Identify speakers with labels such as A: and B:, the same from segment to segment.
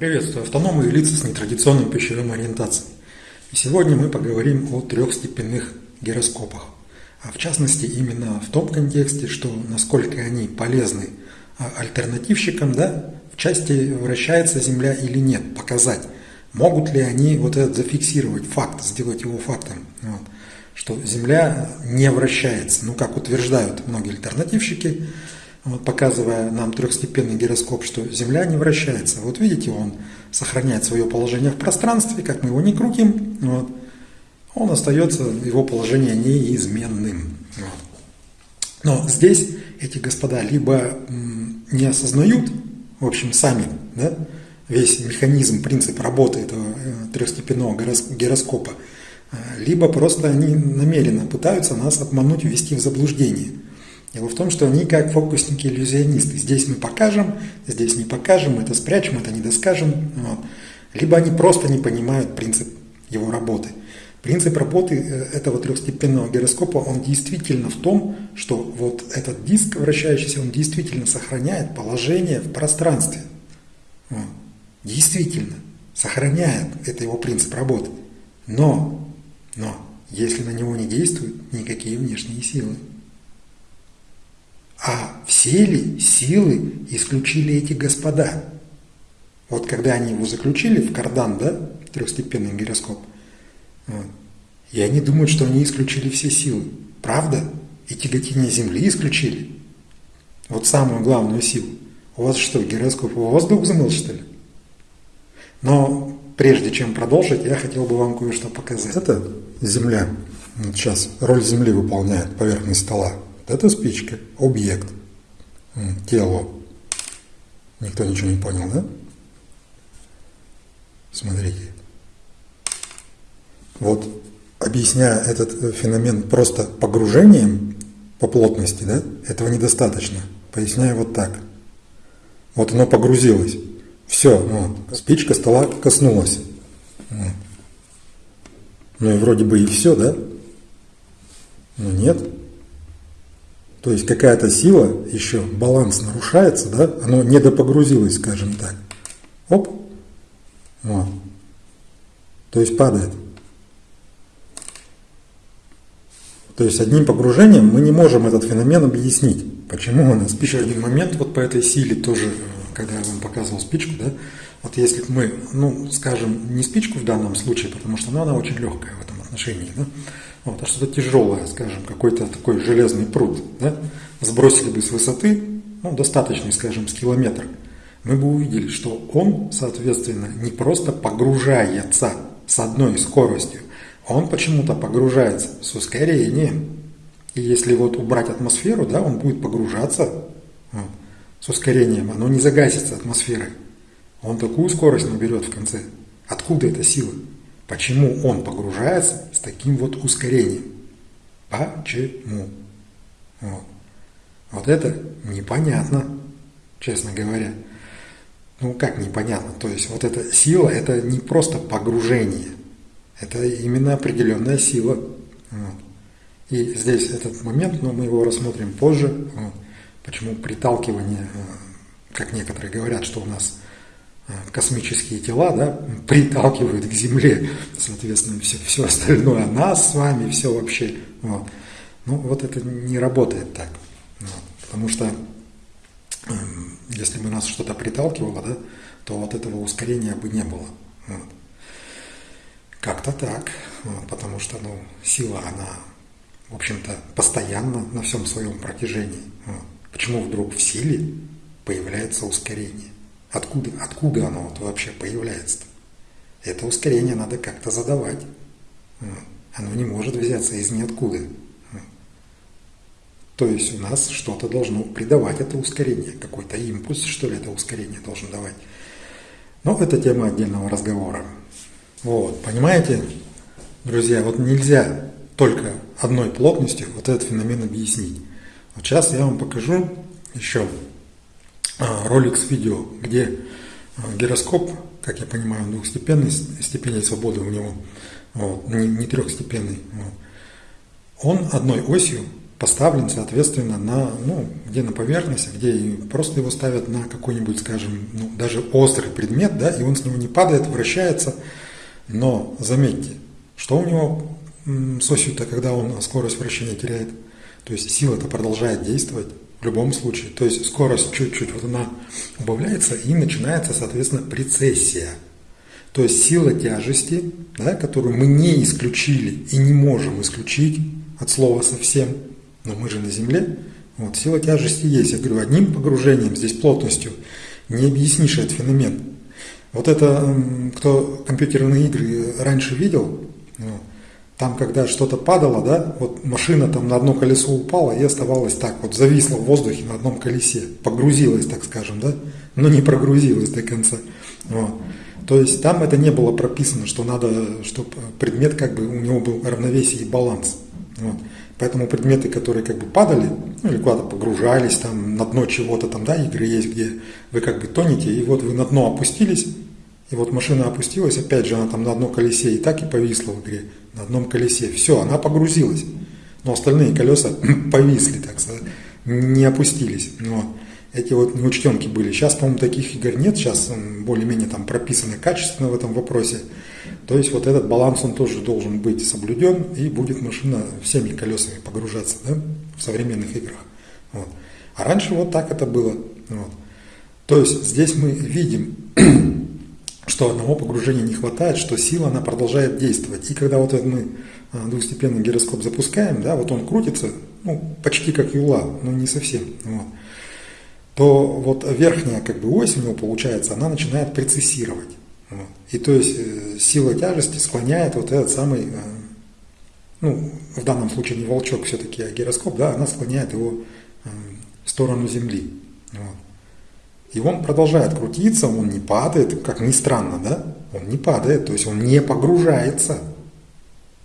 A: Приветствую автономы и лица с нетрадиционной пищевой ориентацией. И сегодня мы поговорим о трехстепенных гироскопах. А в частности именно в том контексте, что насколько они полезны а, альтернативщикам, да, в части вращается Земля или нет, показать, могут ли они вот этот зафиксировать факт, сделать его фактом, вот, что Земля не вращается, ну как утверждают многие альтернативщики, вот, показывая нам трехстепенный гироскоп, что Земля не вращается. Вот видите, он сохраняет свое положение в пространстве, как мы его не крутим, вот, он остается, его положение неизменным. Вот. Но здесь эти господа либо не осознают, в общем, сами, да, весь механизм, принцип работы этого э, трехстепенного гироскопа, э, либо просто они намеренно пытаются нас обмануть, ввести в заблуждение – Дело в том, что они как фокусники-иллюзионисты. Здесь мы покажем, здесь не покажем, это спрячем, это не доскажем. Вот. Либо они просто не понимают принцип его работы. Принцип работы э, этого трехстепенного гироскопа, он действительно в том, что вот этот диск вращающийся, он действительно сохраняет положение в пространстве. Вот. Действительно, сохраняет, это его принцип работы. Но, но, если на него не действуют никакие внешние силы, а все ли силы исключили эти господа? Вот когда они его заключили в кардан, да, трехстепенный гироскоп, вот, и они думают, что они исключили все силы. Правда? И тяготение Земли исключили. Вот самую главную силу. У вас что, гироскоп воздух взмыл, что ли? Но прежде чем продолжить, я хотел бы вам кое-что показать. Это Земля. Вот сейчас роль Земли выполняет поверхность стола. Это спичка, объект, тело. Никто ничего не понял, да? Смотрите. Вот объясняя этот э, феномен просто погружением по плотности, да, этого недостаточно. Поясняю вот так. Вот оно погрузилось. Все, вот, спичка стола коснулась. Вот. Ну и вроде бы и все, да? Но нет. То есть какая-то сила, еще баланс нарушается, да, оно недопогрузилось, скажем так. Оп, вот. То есть падает. То есть одним погружением мы не можем этот феномен объяснить. Почему у нас Еще один момент вот по этой силе тоже, когда я вам показывал спичку, да, вот если мы, ну, скажем, не спичку в данном случае, потому что ну, она очень легкая в этом отношении, да, вот, а что-то тяжелое, скажем, какой-то такой железный пруд, да, сбросили бы с высоты, ну, достаточный, скажем, с километра, мы бы увидели, что он, соответственно, не просто погружается с одной скоростью, он почему-то погружается с ускорением. И если вот убрать атмосферу, да, он будет погружаться вот, с ускорением, оно не загасится атмосферой. Он такую скорость наберет в конце. Откуда эта сила? Почему он погружается с таким вот ускорением? Почему? Вот. вот это непонятно, честно говоря. Ну как непонятно? То есть вот эта сила, это не просто погружение, это именно определенная сила. Вот. И здесь этот момент, но мы его рассмотрим позже. Вот. Почему приталкивание, э, как некоторые говорят, что у нас космические тела да, приталкивают к Земле, соответственно, все, все остальное, нас с вами, все вообще. Вот. Ну, вот это не работает так. Вот. Потому что эм, если бы нас что-то приталкивало, да, то вот этого ускорения бы не было. Вот. Как-то так, вот, потому что ну, сила, она, в общем-то, постоянно на всем своем протяжении. Вот. Почему вдруг в силе появляется ускорение? Откуда, откуда оно вот вообще появляется-то? Это ускорение надо как-то задавать. Оно не может взяться из ниоткуда. То есть у нас что-то должно придавать это ускорение, какой-то импульс, что ли, это ускорение должно давать. Но это тема отдельного разговора. Вот, понимаете, друзья, вот нельзя только одной плотностью вот этот феномен объяснить. Вот сейчас я вам покажу еще ролик с видео, где а, гироскоп, как я понимаю, двухстепенный, степени свободы у него, вот, не, не трехстепенный, вот, он одной осью поставлен, соответственно, на, ну, где на поверхности, где просто его ставят на какой-нибудь, скажем, ну, даже острый предмет, да, и он с него не падает, вращается. Но заметьте, что у него с осью-то, когда он скорость вращения теряет? То есть сила-то продолжает действовать в любом случае. То есть скорость чуть-чуть, вот она убавляется и начинается, соответственно, прецессия. То есть сила тяжести, да, которую мы не исключили и не можем исключить от слова совсем – но мы же на Земле. Вот, сила тяжести есть. Я говорю, одним погружением, здесь плотностью, не объяснишь этот феномен. Вот это, кто компьютерные игры раньше видел, там, когда что-то падало, да, вот машина там на одно колесо упала и оставалась так, вот зависла в воздухе на одном колесе, погрузилась, так скажем, да, но не прогрузилась до конца. Вот. То есть там это не было прописано, что надо, чтобы предмет как бы у него был равновесие и баланс. Вот. Поэтому предметы, которые как бы падали, ну или куда-то погружались, там на дно чего-то там, да, игры есть, где вы как бы тонете, и вот вы на дно опустились, и вот машина опустилась, опять же, она там на одном колесе и так и повисла в игре, на одном колесе. Все, она погрузилась. Но остальные колеса повисли, так сказать, не опустились. Но эти вот неучтенки были. Сейчас, по-моему, таких игр нет, сейчас более-менее там прописано качественно в этом вопросе. То есть вот этот баланс, он тоже должен быть соблюден, и будет машина всеми колесами погружаться да, в современных играх. Вот. А раньше вот так это было. Вот. То есть здесь мы видим, что одного погружения не хватает, что сила, она продолжает действовать. И когда вот мы а, двухстепенный гироскоп запускаем, да, вот он крутится, ну, почти как юла, но не совсем. Вот то вот верхняя как бы ось у него получается, она начинает прецессировать. Вот. И то есть э, сила тяжести склоняет вот этот самый, э, ну, в данном случае не волчок все-таки, а гироскоп, да, она склоняет его э, в сторону Земли. Вот. И он продолжает крутиться, он не падает, как ни странно, да? Он не падает, то есть он не погружается.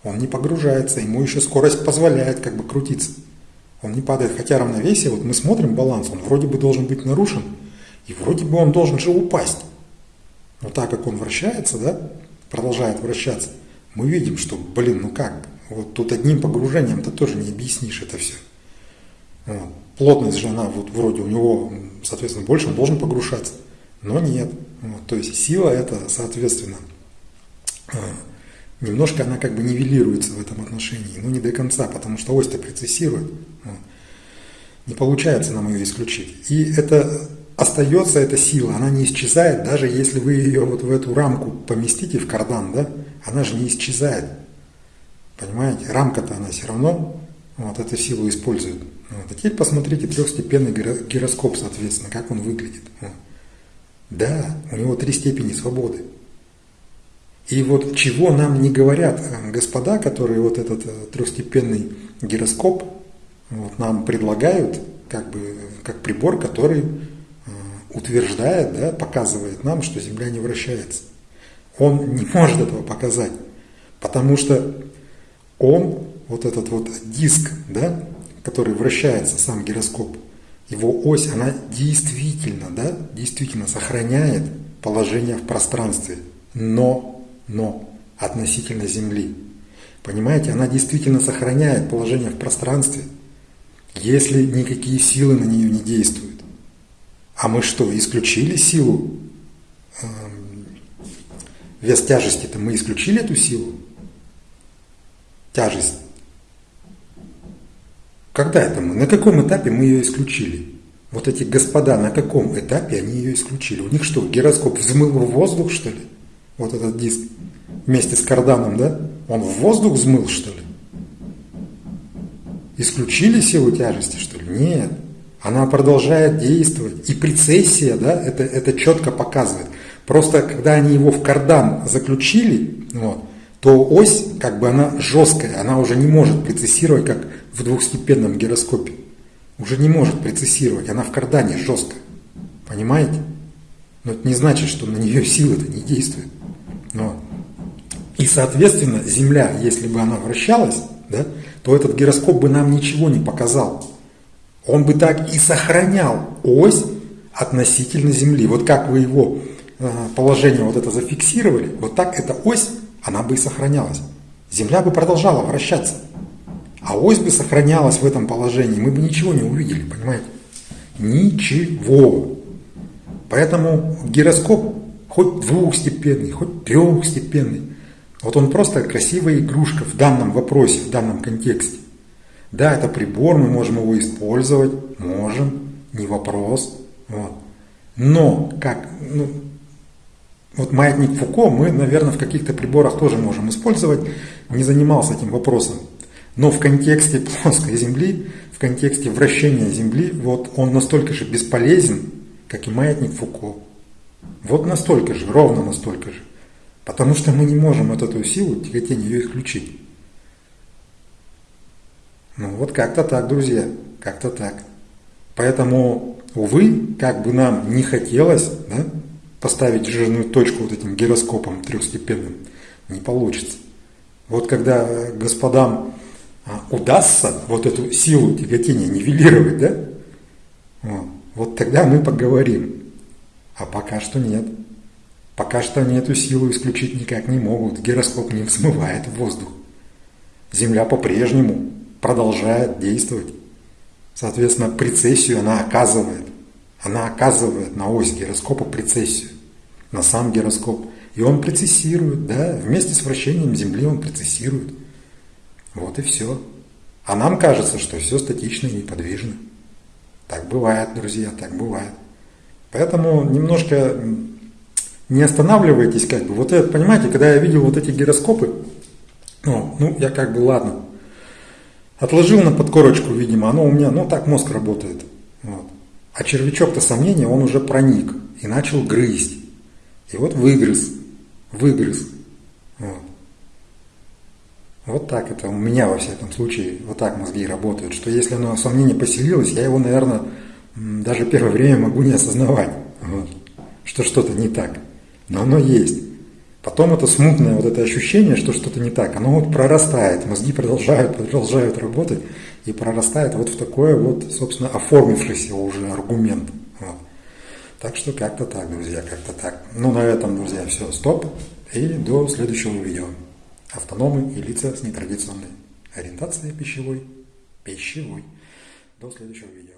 A: Он не погружается, ему еще скорость позволяет как бы крутиться. Он не падает, хотя равновесие, вот мы смотрим баланс, он вроде бы должен быть нарушен, и вроде бы он должен же упасть. Но так как он вращается, да, продолжает вращаться, мы видим, что, блин, ну как, вот тут одним погружением-то тоже не объяснишь это все. Вот. Плотность же она вот вроде у него, соответственно, больше, он должен погружаться. Но нет. Вот. То есть сила это, соответственно, э, немножко она как бы нивелируется в этом отношении. Но не до конца, потому что ось-то прецессирует. Не получается нам ее исключить. И это остается эта сила, она не исчезает, даже если вы ее вот в эту рамку поместите, в кардан, да, она же не исчезает. Понимаете, рамка-то она все равно вот эту силу использует. Вот. А теперь посмотрите трехстепенный гироскоп, соответственно, как он выглядит. Да, у него три степени свободы. И вот чего нам не говорят э, господа, которые вот этот э, трехстепенный гироскоп вот, нам предлагают, как бы как прибор, который утверждает, да, показывает нам, что Земля не вращается. Он не может этого показать, потому что он, вот этот вот диск, да, который вращается, сам гироскоп, его ось, она действительно, да, действительно сохраняет положение в пространстве, но, но относительно Земли. Понимаете, она действительно сохраняет положение в пространстве, если никакие силы на нее не действуют. А мы что, исключили силу? Эм, вес тяжести-то мы исключили эту силу? Тяжесть. Когда это мы? На каком этапе мы ее исключили? Вот эти господа, на каком этапе они ее исключили? У них что, гироскоп взмыл в воздух, что ли? Вот этот диск вместе с карданом, да? Он в воздух взмыл, что ли? Исключили силу тяжести, что ли? Нет она продолжает действовать. И прецессия, да, это, это четко показывает. Просто когда они его в кардан заключили, вот, то ось, как бы она жесткая, она уже не может прецессировать, как в двухстепенном гироскопе. Уже не может прецессировать, она в кардане жесткая. Понимаете? Но это не значит, что на нее силы-то не действуют. Вот. И, соответственно, Земля, если бы она вращалась, да, то этот гироскоп бы нам ничего не показал он бы так и сохранял ось относительно Земли. Вот как вы его э, положение вот это зафиксировали, вот так эта ось, она бы и сохранялась. Земля бы продолжала вращаться. А ось бы сохранялась в этом положении, мы бы ничего не увидели, понимаете? Ничего. Поэтому гироскоп хоть двухстепенный, хоть трехстепенный, вот он просто красивая игрушка в данном вопросе, в данном контексте. Да, это прибор, мы можем его использовать, можем, не вопрос. Вот. Но как, ну, вот маятник Фуко мы, наверное, в каких-то приборах тоже можем использовать, не занимался этим вопросом. Но в контексте плоской Земли, в контексте вращения Земли, вот он настолько же бесполезен, как и маятник Фуко. Вот настолько же, ровно настолько же. Потому что мы не можем вот эту силу тяготения ее исключить. Ну вот как-то так, друзья, как-то так. Поэтому, увы, как бы нам не хотелось да, поставить жирную точку вот этим гироскопом трехстепенным, не получится. Вот когда господам а, удастся вот эту силу тяготения нивелировать, да, вот, вот тогда мы поговорим. А пока что нет. Пока что они эту силу исключить никак не могут. Гироскоп не взмывает в воздух. Земля по-прежнему продолжает действовать. Соответственно, прецессию она оказывает. Она оказывает на ось гироскопа прецессию, на сам гироскоп. И он прецессирует, да, вместе с вращением Земли он прецессирует. Вот и все. А нам кажется, что все статично и неподвижно. Так бывает, друзья, так бывает. Поэтому немножко не останавливайтесь, как бы. Вот это, понимаете, когда я видел вот эти гироскопы, ну, ну я как бы, ладно, отложил на подкорочку, видимо, оно у меня, ну, так мозг работает. Вот. А червячок-то сомнения, он уже проник и начал грызть. И вот выгрыз, выгрыз. Вот. Вот так это у меня во всяком случае, вот так мозги работают, что если оно сомнение поселилось, я его, наверное, даже первое время могу не осознавать, вот, что что-то не так но оно есть. Потом это смутное вот это ощущение, что что-то не так, оно вот прорастает, мозги продолжают, продолжают работать и прорастает вот в такое вот, собственно, оформившийся уже аргумент. Так что как-то так, друзья, как-то так. Ну, на этом, друзья, все, стоп. И до следующего видео. Автономы и лица с нетрадиционной ориентацией пищевой. Пищевой. До следующего видео.